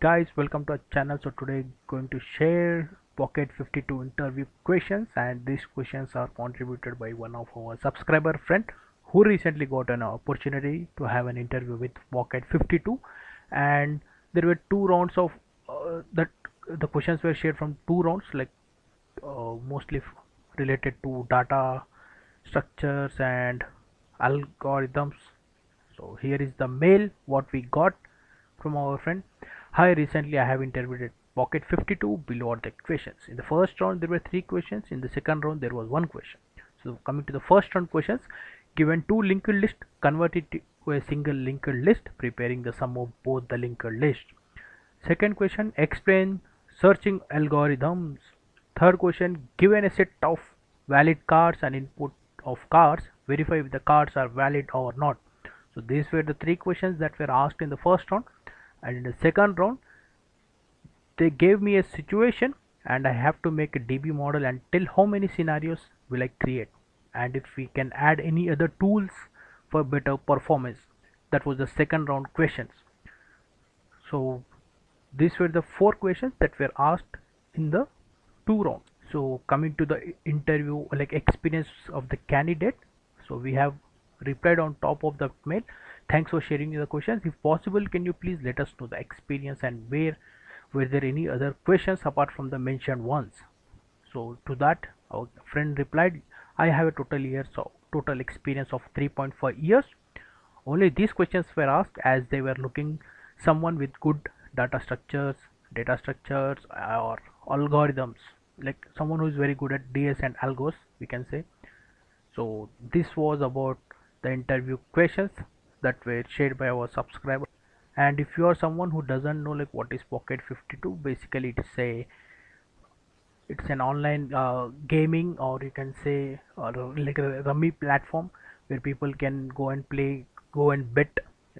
guys welcome to our channel. So today going to share pocket 52 interview questions. And these questions are contributed by one of our subscriber friend who recently got an opportunity to have an interview with pocket 52 and there were two rounds of uh, that the questions were shared from two rounds like uh, mostly related to data structures and algorithms. So here is the mail what we got from our friend hi recently i have interviewed pocket 52 below are the questions in the first round there were three questions. In the second round there was one question. So coming to the first round questions given two linked list convert it to a single linked list preparing the sum of both the linked list. Second question explain searching algorithms. Third question given a set of valid cards and input of cards verify if the cards are valid or not. So these were the three questions that were asked in the first round and in the second round they gave me a situation and I have to make a DB model and tell how many scenarios will I create and if we can add any other tools for better performance. That was the second round questions. So these were the four questions that were asked in the two rounds so coming to the interview like experience of the candidate. So we have replied on top of the mail thanks for sharing the questions. If possible can you please let us know the experience and where were there any other questions apart from the mentioned ones? So to that our friend replied i have a total years of total experience of 3.5 years. Only these questions were asked as they were looking someone with good data structures data structures uh, or algorithms like someone who is very good at ds and algos we can say. So this was about the interview questions that were shared by our subscriber. And if you are someone who doesn't know like what is pocket 52 basically it's a it's an online uh, gaming or you can say or like a rummy platform where people can go and play go and bet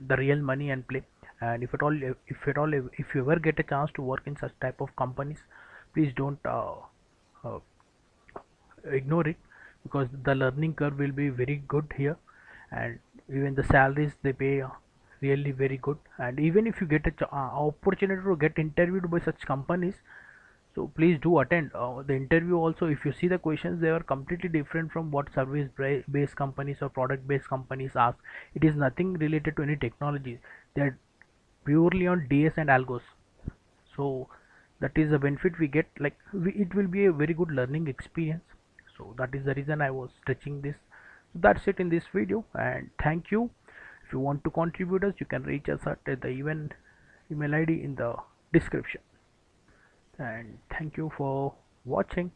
the real money and play. And if at all if at all if you ever get a chance to work in such type of companies please don't uh, uh, ignore it because the learning curve will be very good here. And even the salaries they pay really very good. And even if you get a uh, opportunity to get interviewed by such companies so please do attend. Uh, the interview also if you see the questions they are completely different from what service based companies or product based companies ask. It is nothing related to any technology they are purely on ds and algos. So that is the benefit we get. Like we, it will be a very good learning experience. So that is the reason i was stretching this that's it in this video and thank you. If you want to contribute us you can reach us at the event email id in the description. And thank you for watching